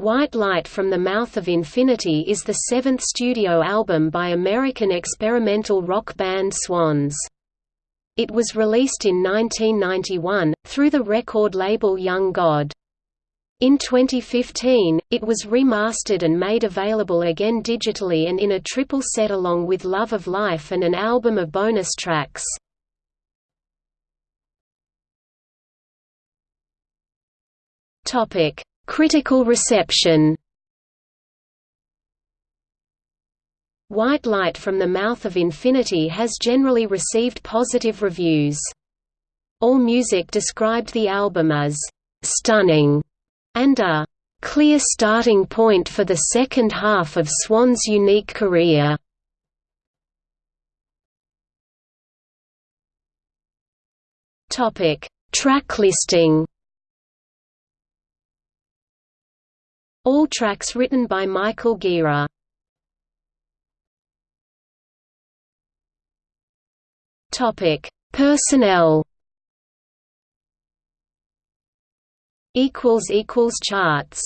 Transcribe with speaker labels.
Speaker 1: White Light from the Mouth of Infinity is the seventh studio album by American experimental rock band Swans. It was released in 1991, through the record label Young God. In 2015, it was remastered and made available again digitally and in a triple set along with Love of Life and an album of bonus tracks. Topic: Critical reception White Light from the Mouth of Infinity has generally received positive reviews. AllMusic described the album as «stunning» and a «clear starting point for the second half of Swan's unique career». Track listing All tracks written by Michael Gira. Topic: Personnel. Equals equals charts.